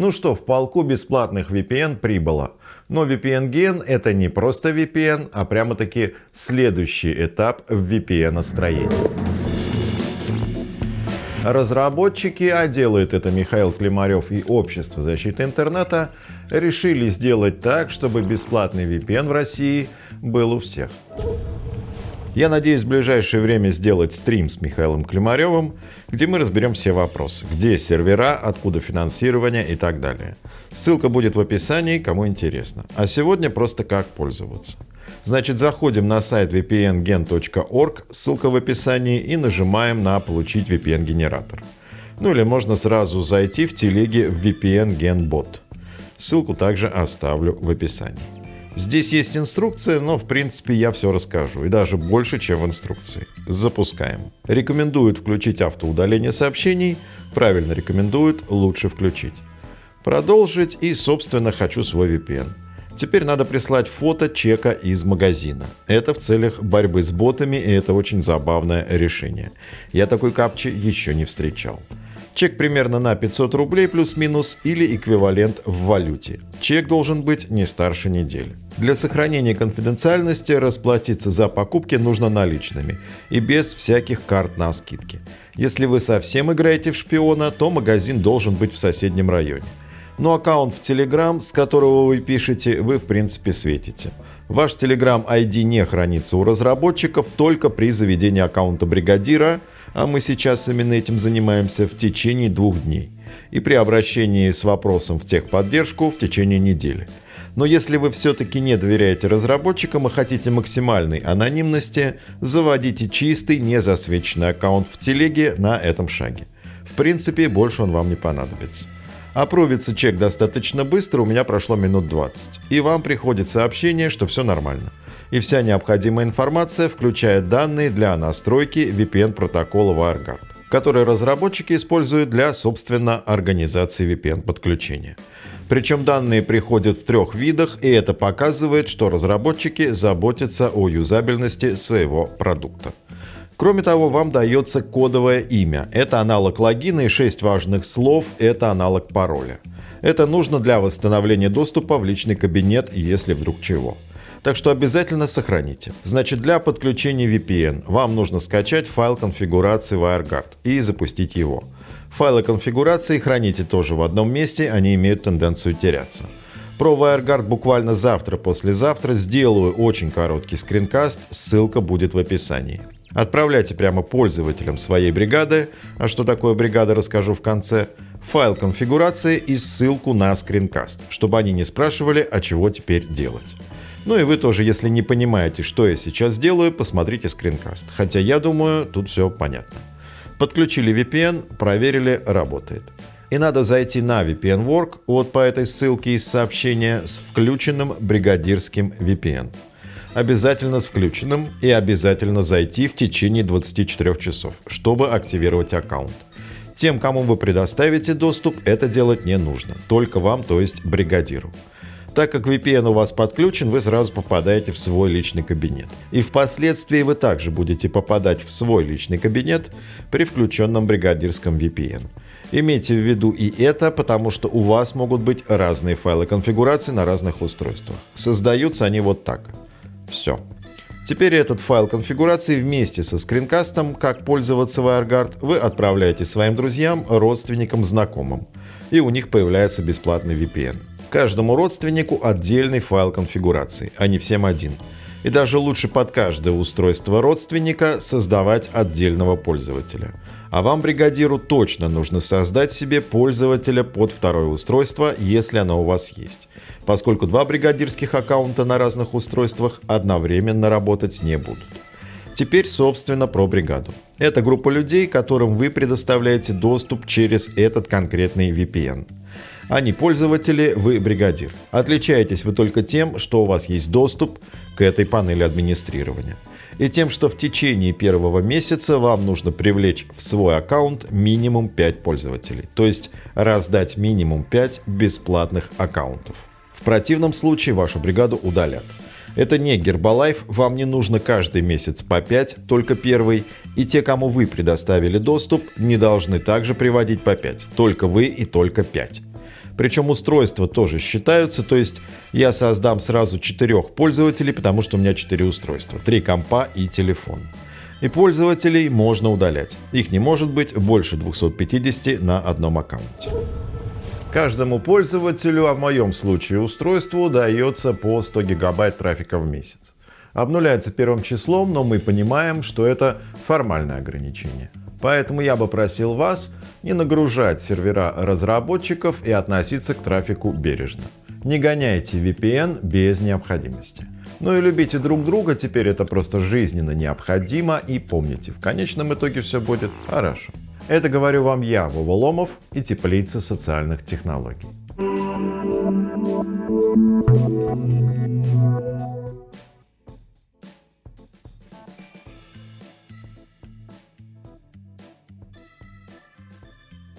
Ну что, в полку бесплатных VPN прибыло. Но VPN-ген это не просто VPN, а прямо-таки следующий этап в VPN-строении. Разработчики, а делает это Михаил Климарев и Общество защиты интернета, решили сделать так, чтобы бесплатный VPN в России был у всех. Я надеюсь в ближайшее время сделать стрим с Михаилом Климаревым, где мы разберем все вопросы. Где сервера, откуда финансирование и так далее. Ссылка будет в описании, кому интересно. А сегодня просто как пользоваться. Значит, заходим на сайт vpngen.org, ссылка в описании, и нажимаем на «Получить VPN-генератор». Ну или можно сразу зайти в телеге в VPN Gen Ссылку также оставлю в описании. Здесь есть инструкция, но в принципе я все расскажу, и даже больше, чем в инструкции. Запускаем. Рекомендуют включить автоудаление сообщений, правильно рекомендуют, лучше включить. Продолжить и, собственно, хочу свой VPN. Теперь надо прислать фото чека из магазина. Это в целях борьбы с ботами, и это очень забавное решение. Я такой капчи еще не встречал. Чек примерно на 500 рублей плюс-минус или эквивалент в валюте. Чек должен быть не старше недели. Для сохранения конфиденциальности расплатиться за покупки нужно наличными и без всяких карт на скидки. Если вы совсем играете в шпиона, то магазин должен быть в соседнем районе. Но аккаунт в Telegram, с которого вы пишете, вы в принципе светите. Ваш Telegram ID не хранится у разработчиков только при заведении аккаунта бригадира – а мы сейчас именно этим занимаемся в течение двух дней, и при обращении с вопросом в техподдержку в течение недели. Но если вы все-таки не доверяете разработчикам и хотите максимальной анонимности, заводите чистый, не засвеченный аккаунт в телеге на этом шаге. В принципе, больше он вам не понадобится. Опровится чек достаточно быстро, у меня прошло минут 20. И вам приходит сообщение, что все нормально и вся необходимая информация, включая данные для настройки VPN-протокола WireGuard, который разработчики используют для, собственно, организации VPN-подключения. Причем данные приходят в трех видах, и это показывает, что разработчики заботятся о юзабельности своего продукта. Кроме того, вам дается кодовое имя. Это аналог логина и 6 важных слов – это аналог пароля. Это нужно для восстановления доступа в личный кабинет, если вдруг чего. Так что обязательно сохраните. Значит, для подключения VPN вам нужно скачать файл конфигурации WireGuard и запустить его. Файлы конфигурации храните тоже в одном месте, они имеют тенденцию теряться. Про WireGuard буквально завтра-послезавтра сделаю очень короткий скринкаст, ссылка будет в описании. Отправляйте прямо пользователям своей бригады, а что такое бригада расскажу в конце, файл конфигурации и ссылку на скринкаст, чтобы они не спрашивали, а чего теперь делать. Ну и вы тоже, если не понимаете, что я сейчас делаю, посмотрите скринкаст. Хотя я думаю, тут все понятно. Подключили VPN, проверили, работает. И надо зайти на VPN Work, вот по этой ссылке из сообщения, с включенным бригадирским VPN. Обязательно с включенным и обязательно зайти в течение 24 часов, чтобы активировать аккаунт. Тем, кому вы предоставите доступ, это делать не нужно. Только вам, то есть бригадиру. Так как VPN у вас подключен, вы сразу попадаете в свой личный кабинет. И впоследствии вы также будете попадать в свой личный кабинет при включенном бригадирском VPN. Имейте в виду и это, потому что у вас могут быть разные файлы конфигурации на разных устройствах. Создаются они вот так. Все. Теперь этот файл конфигурации вместе со скринкастом, как пользоваться WireGuard, вы отправляете своим друзьям, родственникам, знакомым. И у них появляется бесплатный VPN. Каждому родственнику отдельный файл конфигурации, а не всем один. И даже лучше под каждое устройство родственника создавать отдельного пользователя. А вам, бригадиру, точно нужно создать себе пользователя под второе устройство, если оно у вас есть. Поскольку два бригадирских аккаунта на разных устройствах одновременно работать не будут. Теперь, собственно, про бригаду. Это группа людей, которым вы предоставляете доступ через этот конкретный VPN. Они пользователи, вы бригадир. Отличаетесь вы только тем, что у вас есть доступ к этой панели администрирования. И тем, что в течение первого месяца вам нужно привлечь в свой аккаунт минимум 5 пользователей. То есть раздать минимум 5 бесплатных аккаунтов. В противном случае вашу бригаду удалят. Это не Гербалайф, вам не нужно каждый месяц по 5, только первый, и те, кому вы предоставили доступ, не должны также приводить по 5, только вы и только 5. Причем устройства тоже считаются, то есть я создам сразу четырех пользователей, потому что у меня четыре устройства, три компа и телефон. И пользователей можно удалять. Их не может быть больше 250 на одном аккаунте. Каждому пользователю, а в моем случае устройству, дается по 100 гигабайт трафика в месяц. Обнуляется первым числом, но мы понимаем, что это формальное ограничение. Поэтому я бы просил вас не нагружать сервера разработчиков и относиться к трафику бережно. Не гоняйте VPN без необходимости. Ну и любите друг друга, теперь это просто жизненно необходимо. И помните, в конечном итоге все будет хорошо. Это говорю вам я, Вова Ломов и теплица социальных технологий.